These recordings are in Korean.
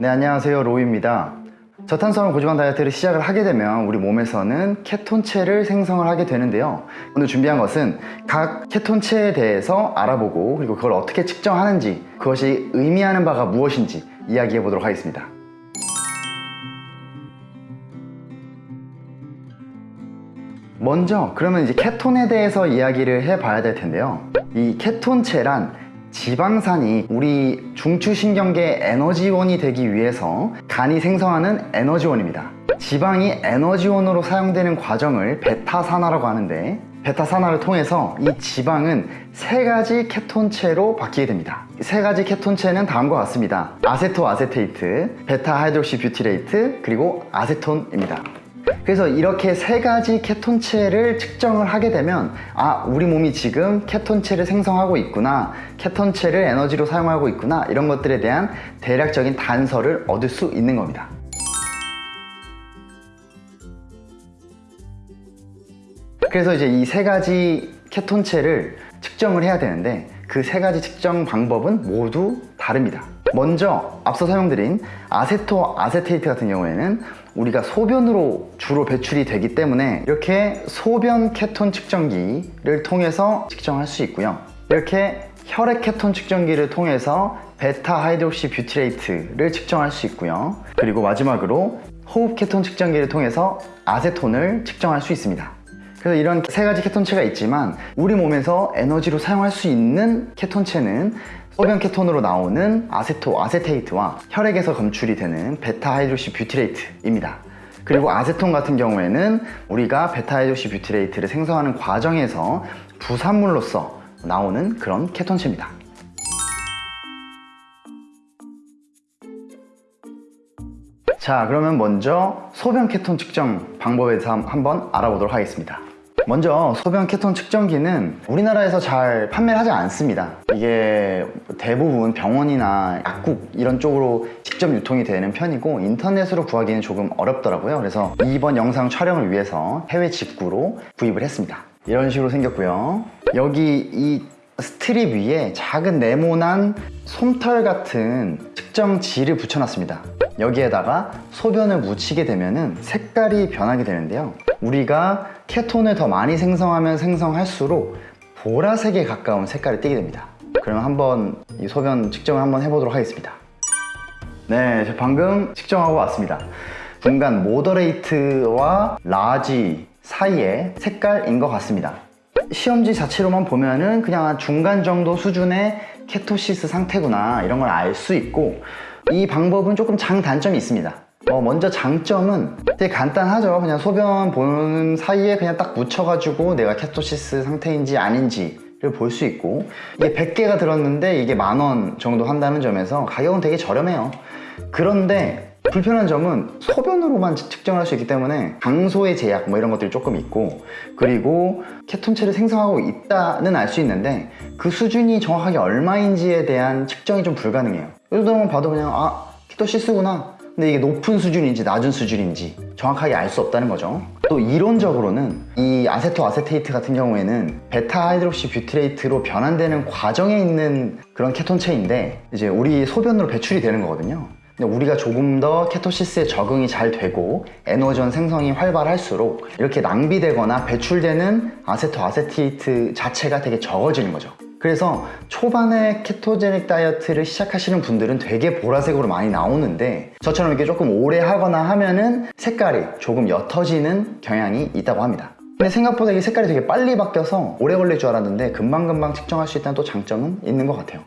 네 안녕하세요. 로우입니다. 저탄수화물 고지방 다이어트를 시작을 하게 되면 우리 몸에서는 케톤체를 생성을 하게 되는데요. 오늘 준비한 것은 각 케톤체에 대해서 알아보고 그리고 그걸 어떻게 측정하는지 그것이 의미하는 바가 무엇인지 이야기해 보도록 하겠습니다. 먼저 그러면 이제 케톤에 대해서 이야기를 해 봐야 될 텐데요. 이 케톤체란 지방산이 우리 중추신경계 에너지원이 되기 위해서 간이 생성하는 에너지원입니다. 지방이 에너지원으로 사용되는 과정을 베타산화라고 하는데 베타산화를 통해서 이 지방은 세 가지 케톤체로 바뀌게 됩니다. 세 가지 케톤체는 다음과 같습니다. acetoacetate, beta-hydroxybutyrate, 그리고 아세톤입니다 그래서 이렇게 세 가지 케톤체를 측정을 하게 되면 아 우리 몸이 지금 케톤체를 생성하고 있구나 케톤체를 에너지로 사용하고 있구나 이런 것들에 대한 대략적인 단서를 얻을 수 있는 겁니다. 그래서 이제 이 세 가지 케톤체를 측정을 해야 되는데 그 세 가지 측정 방법은 모두 다릅니다 먼저 앞서 설명드린 아세토 아세테이트 같은 경우에는 우리가 소변으로 주로 배출이 되기 때문에 이렇게 소변 케톤 측정기를 통해서 측정할 수 있고요. 이렇게 혈액 케톤 측정기를 통해서 beta-hydroxybutyrate를 측정할 수 있고요. 그리고 마지막으로 호흡 케톤 측정기를 통해서 아세톤을 측정할 수 있습니다 그래서 이런 세 가지 케톤체가 있지만 우리 몸에서 에너지로 사용할 수 있는 케톤체는 소변 케톤으로 나오는 acetoacetate와 혈액에서 검출이 되는 beta-hydroxybutyrate입니다. 그리고 아세톤 같은 경우에는 우리가 beta-hydroxybutyrate를 생성하는 과정에서 부산물로서 나오는 그런 케톤체입니다. 자 그러면 먼저 소변 케톤 측정 방법에 대해서 한번 알아보도록 하겠습니다. 먼저 소변 케톤 측정기는 우리나라에서 잘 판매를 하지 않습니다. 이게 대부분 병원이나 약국 이런 쪽으로 직접 유통이 되는 편이고 인터넷으로 구하기는 조금 어렵더라고요. 그래서 이번 영상 촬영을 위해서 해외 직구로 구입을 했습니다. 이런 식으로 생겼고요. 여기 이 스트립 위에 작은 네모난 솜털 같은 측정지를 붙여놨습니다. 여기에다가 소변을 묻히게 되면 색깔이 변하게 되는데요. 우리가 케톤을 더 많이 생성하면 생성할수록 보라색에 가까운 색깔이 띄게 됩니다. 그럼 한번 이 소변 측정을 한번 해보도록 하겠습니다. 네, 저 방금 측정하고 왔습니다. 중간 moderate와 large 사이의 색깔인 것 같습니다. 시험지 자체로만 보면은 그냥 중간 정도 수준의 ketosis 상태구나 이런 걸 알 수 있고 이 방법은 조금 장단점이 있습니다 어, 먼저 장점은 되게 간단하죠. 그냥 소변 보는 사이에 그냥 딱 묻혀가지고 내가 ketosis 상태인지 아닌지 를 볼 수 있고 이게 100개가 들었는데 이게 만 원 정도 한다는 점에서 가격은 되게 저렴해요. 그런데 불편한 점은 소변으로만 측정을 할수 있기 때문에 장소의 제약 뭐 이런 것들이 조금 있고 그리고 케톤체를 생성하고 있다는 알 수 있는데 그 수준이 정확하게 얼마인지에 대한 측정이 좀 불가능해요. 이 정도만 봐도 그냥 아 ketosis구나 근데 이게 높은 수준인지 낮은 수준인지 정확하게 알 수 없다는 거죠. 또 이론적으로는 이 acetoacetate 같은 경우에는 beta-hydroxybutyrate로 변환되는 과정에 있는 그런 케톤체인데 이제 우리 소변으로 배출이 되는 거거든요. 근데 우리가 조금 더 케토시스에 적응이 잘 되고 에너지원 생성이 활발할수록 이렇게 낭비되거나 배출되는 아세토 아세테이트 자체가 되게 적어지는 거죠 그래서 초반에 케토제닉 다이어트를 시작하시는 분들은 되게 보라색으로 많이 나오는데 저처럼 이렇게 조금 오래 하거나 하면은 색깔이 조금 옅어지는 경향이 있다고 합니다. 근데 생각보다 이 색깔이 되게 빨리 바뀌어서 오래 걸릴 줄 알았는데 금방금방 측정할 수 있다는 또 장점은 있는 것 같아요.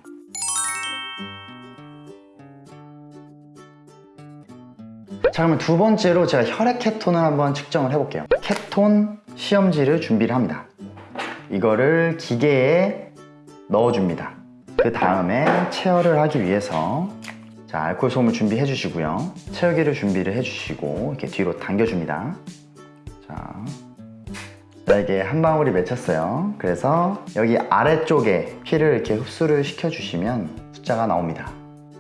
자 그러면 두 번째로 제가 혈액 케톤을 한번 측정을 해볼게요. 케톤 시험지를 준비를 합니다. 이거를 기계에 넣어줍니다. 그 다음에 체열을 하기 위해서 자 알코올 솜을 준비해 주시고요. 체열기를 준비를 해 주시고 이렇게 뒤로 당겨줍니다. 자, 자 이게 한 방울이 맺혔어요. 그래서 여기 아래쪽에 피를 이렇게 흡수를 시켜 주시면 숫자가 나옵니다.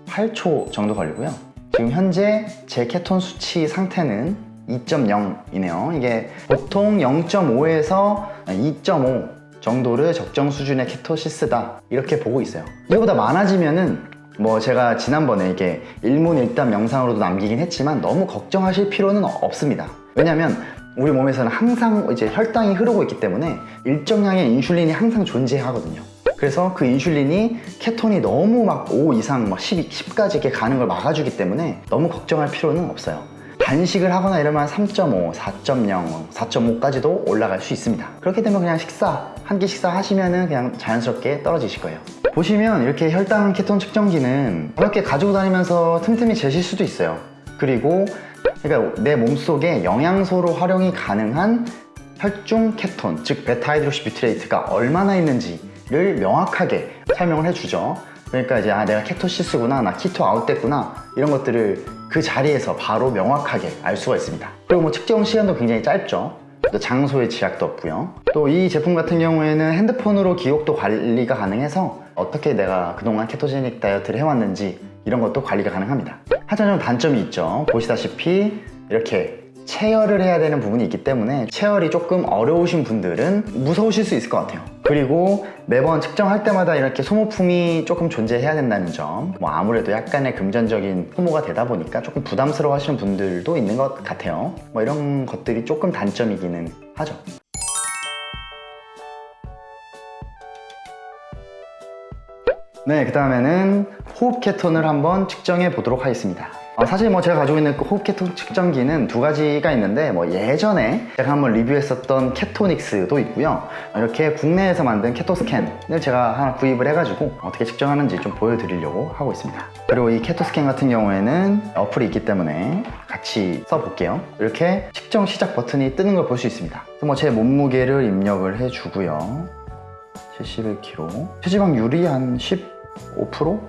8초 정도 걸리고요. 지금 현재 제 케톤 수치 상태는 2.0이네요. 이게 보통 0.5에서 2.5 정도를 적정 수준의 케토시스다 이렇게 보고 있어요 이거보다 많아지면은 뭐 제가 지난번에 이게 일문일답 영상으로도 남기긴 했지만 너무 걱정하실 필요는 없습니다. 왜냐면 우리 몸에서는 항상 이제 혈당이 흐르고 있기 때문에 일정량의 인슐린이 항상 존재하거든요. 그래서 그 인슐린이 케톤이 너무 막 5 이상 막 10, 10까지 이렇게 가는 걸 막아주기 때문에 너무 걱정할 필요는 없어요. 단식을 하거나 이러면 3.5, 4.0, 4.5까지도 올라갈 수 있습니다. 그렇게 되면 그냥 식사, 한 끼 식사 하시면 은 그냥 자연스럽게 떨어지실 거예요. 보시면 이렇게 혈당 케톤 측정기는 가볍게 가지고 다니면서 틈틈이 재실 수도 있어요. 그리고 그러니까 내 몸속에 영양소로 활용이 가능한 혈중 케톤, 즉 beta-hydroxybutyrate가 얼마나 있는지를 명확하게 설명을 해주죠. 그러니까 이제 아 내가 ketosis구나, 나 keto out됐구나 이런 것들을 그 자리에서 바로 명확하게 알 수가 있습니다. 그리고 뭐 측정 시간도 굉장히 짧죠. 또 장소의 제약도 없고요. 또 이 제품 같은 경우에는 핸드폰으로 기록도 관리가 가능해서 어떻게 내가 그동안 ketogenic 다이어트를 해왔는지 이런 것도 관리가 가능합니다. 하지만 좀 단점이 있죠. 보시다시피 이렇게 체열을 해야 되는 부분이 있기 때문에 체열이 조금 어려우신 분들은 무서우실 수 있을 것 같아요. 그리고 매번 측정할 때마다 이렇게 소모품이 조금 존재해야 된다는 점. 뭐 아무래도 약간의 금전적인 소모가 되다 보니까 조금 부담스러워 하시는 분들도 있는 것 같아요. 뭐 이런 것들이 조금 단점이기는 하죠. 네, 그 다음에는 호흡 케톤을 한번 측정해 보도록 하겠습니다. 어, 사실 뭐 제가 가지고 있는 그 호흡 케톤 측정기는 두 가지가 있는데 뭐 예전에 제가 한번 리뷰했었던 케토닉스도 있고요. 이렇게 국내에서 만든 케토 스캔을 제가 하나 구입을 해가지고 어떻게 측정하는지 좀 보여드리려고 하고 있습니다. 그리고 이 케토 스캔 같은 경우에는 어플이 있기 때문에 같이 써볼게요. 이렇게 측정 시작 버튼이 뜨는 걸 볼 수 있습니다. 뭐 제 몸무게를 입력을 해주고요. 71kg 체지방률이 한 15%?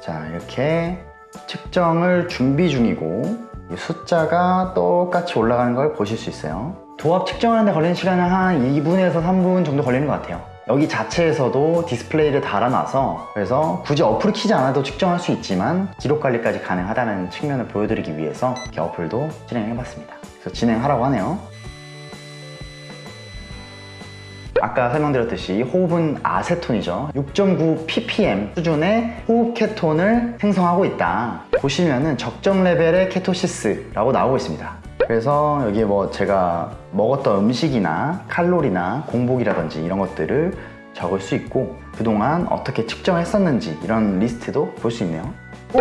자 이렇게 측정을 준비 중이고 이 숫자가 똑같이 올라가는 걸 보실 수 있어요. 도합 측정하는 데 걸리는 시간은 한 2분에서 3분 정도 걸리는 것 같아요. 여기 자체에서도 디스플레이를 달아놔서 그래서 굳이 어플을 키지 않아도 측정할 수 있지만 기록 관리까지 가능하다는 측면을 보여드리기 위해서 이렇게 어플도 진행해봤습니다. 그래서 진행하라고 하네요 아까 설명드렸듯이 호흡은 아세톤이죠. 6.9 ppm 수준의 호흡 케톤을 생성하고 있다. 보시면은 적정 레벨의 ketosis라고 나오고 있습니다. 그래서 여기에 뭐 제가 먹었던 음식이나 칼로리나 공복이라든지 이런 것들을 적을 수 있고 그동안 어떻게 측정했었는지 이런 리스트도 볼 수 있네요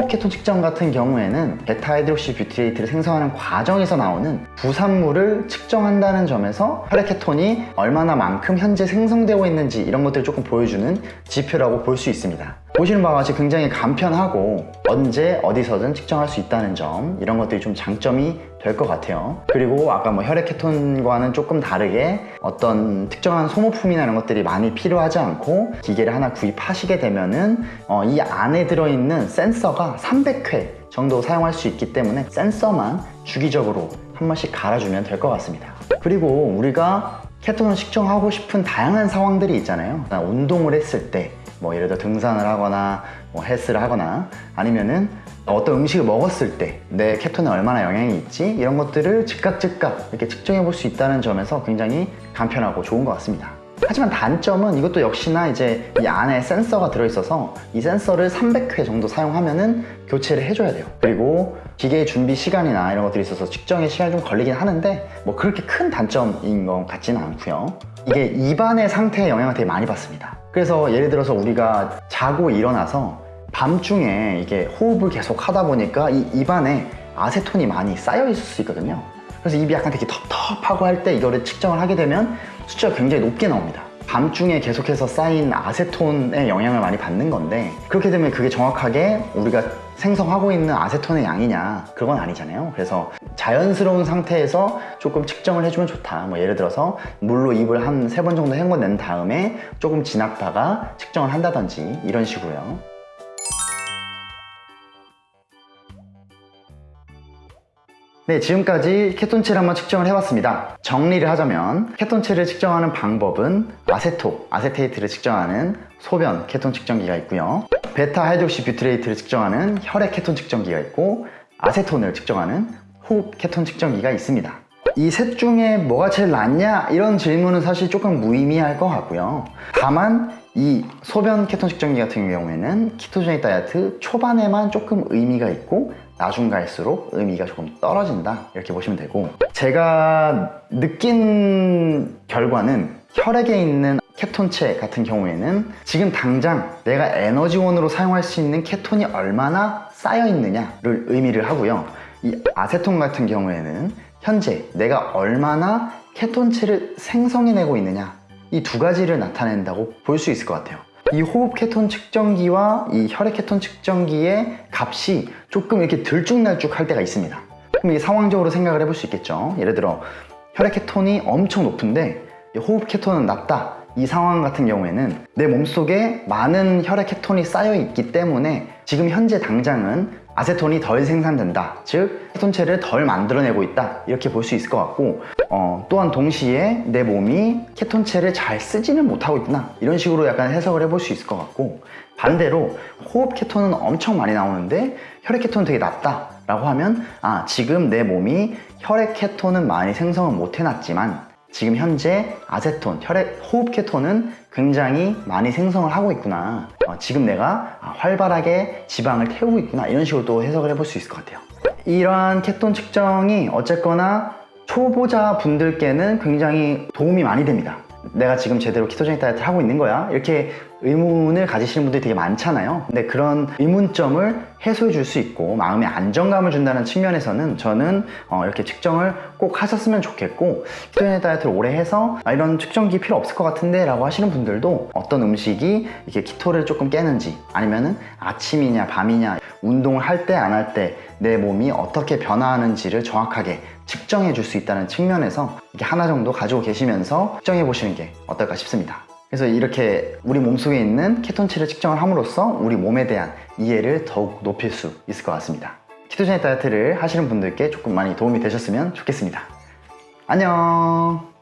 케톤 측정 같은 경우에는 beta-hydroxybutyrate를 생성하는 과정에서 나오는 부산물을 측정한다는 점에서 혈액 케톤이 얼마나 만큼 현재 생성되고 있는지 이런 것들을 조금 보여주는 지표라고 볼 수 있습니다 보시는 바와 같이 굉장히 간편하고 언제 어디서든 측정할 수 있다는 점 이런 것들이 좀 장점이 될 것 같아요. 그리고 아까 뭐 혈액 케톤과는 조금 다르게 어떤 특정한 소모품이나 이런 것들이 많이 필요하지 않고 기계를 하나 구입하시게 되면은 어, 이 안에 들어있는 센서가 300회 정도 사용할 수 있기 때문에 센서만 주기적으로 한 번씩 갈아주면 될 것 같습니다. 그리고 우리가 케톤을 측정하고 싶은 다양한 상황들이 있잖아요. 운동을 했을 때 뭐 예를 들어 등산을 하거나 뭐 헬스를 하거나 아니면은 어떤 음식을 먹었을 때내 케톤에 얼마나 영향이 있지? 이런 것들을 즉각 즉각 이렇게 측정해 볼 수 있다는 점에서 굉장히 간편하고 좋은 것 같습니다. 하지만 단점은 이것도 역시나 이제 이 안에 센서가 들어있어서 이 센서를 300회 정도 사용하면은 교체를 해줘야 돼요. 그리고 기계 준비 시간이나 이런 것들이 있어서 측정에 시간이 좀 걸리긴 하는데 뭐 그렇게 큰 단점인 것 같지는 않고요. 이게 입안의 상태에 영향을 되게 많이 받습니다 그래서 예를 들어서 우리가 자고 일어나서 밤중에 이게 호흡을 계속 하다 보니까 이 입안에 아세톤이 많이 쌓여 있을 수 있거든요. 그래서 입이 약간 되게 텁텁하고 할 때 이거를 측정을 하게 되면 숫자가 굉장히 높게 나옵니다. 밤중에 계속해서 쌓인 아세톤의 영향을 많이 받는 건데 그렇게 되면 그게 정확하게 우리가 생성하고 있는 아세톤의 양이냐 그건 아니잖아요 그래서 자연스러운 상태에서 조금 측정을 해주면 좋다 뭐 예를 들어서 물로 입을 한 세 번 정도 헹궈낸 다음에 조금 지났다가 측정을 한다든지 이런 식으로요 네, 지금까지 케톤치를 한번 측정을 해봤습니다. 정리를 하자면 케톤치를 측정하는 방법은 acetoacetate를 측정하는 소변 케톤 측정기가 있고요. beta-hydroxybutyrate를 측정하는 혈액 케톤 측정기가 있고 아세톤을 측정하는 호흡 케톤 측정기가 있습니다. 이 셋 중에 뭐가 제일 낫냐? 이런 질문은 사실 조금 무의미할 것 같고요. 다만 이 소변 케톤 측정기 같은 경우에는 ketogenic 다이어트 초반에만 조금 의미가 있고 나중 갈수록 의미가 조금 떨어진다 이렇게 보시면 되고 제가 느낀 결과는 혈액에 있는 케톤체 같은 경우에는 지금 당장 내가 에너지원으로 사용할 수 있는 케톤이 얼마나 쌓여 있느냐를 의미를 하고요 이 아세톤 같은 경우에는 현재 내가 얼마나 케톤체를 생성해내고 있느냐 이 두 가지를 나타낸다고 볼 수 있을 것 같아요. 이 호흡 케톤 측정기와 이 혈액 케톤 측정기의 값이 조금 이렇게 들쭉날쭉 할 때가 있습니다. 그럼 이게 상황적으로 생각을 해볼 수 있겠죠. 예를 들어 혈액 케톤이 엄청 높은데 이 호흡 케톤은 낮다. 이 상황 같은 경우에는 내 몸속에 많은 혈액 케톤이 쌓여 있기 때문에 지금 현재 당장은 아세톤이 덜 생산된다. 즉, 케톤체를 덜 만들어내고 있다. 이렇게 볼 수 있을 것 같고, 어, 또한 동시에 내 몸이 케톤체를 잘 쓰지는 못하고 있구나. 이런 식으로 약간 해석을 해볼 수 있을 것 같고, 반대로 호흡 케톤은 엄청 많이 나오는데 혈액 케톤은 되게 낮다. 라고 하면, 아, 지금 내 몸이 혈액 케톤은 많이 생성을 못 해놨지만, 지금 현재 아세톤, 혈액 호흡 케톤은 굉장히 많이 생성을 하고 있구나. 어, 지금 내가 아, 활발하게 지방을 태우고 있구나. 이런 식으로 또 해석을 해볼 수 있을 것 같아요. 이러한 케톤 측정이 어쨌거나 초보자 분들께는 굉장히 도움이 많이 됩니다. 내가 지금 제대로 키토제닉 다이어트를 하고 있는 거야? 이렇게 의문을 가지시는 분들이 되게 많잖아요. 근데 그런 의문점을 해소해 줄 수 있고 마음의 안정감을 준다는 측면에서는 저는 어, 이렇게 측정을 꼭 하셨으면 좋겠고 키토제닉 다이어트를 오래 해서 아, 이런 측정기 필요 없을 것 같은데 라고 하시는 분들도 어떤 음식이 이렇게 키토를 조금 깨는지 아니면은 아침이냐 밤이냐 운동을 할 때 안 할 때 내 몸이 어떻게 변화하는지를 정확하게 측정해 줄 수 있다는 측면에서 이게 하나 정도 가지고 계시면서 측정해 보시는 게 어떨까 싶습니다. 그래서 이렇게 우리 몸속에 있는 케톤치를 측정을 함으로써 우리 몸에 대한 이해를 더욱 높일 수 있을 것 같습니다. 키토제닉 다이어트를 하시는 분들께 조금 많이 도움이 되셨으면 좋겠습니다. 안녕!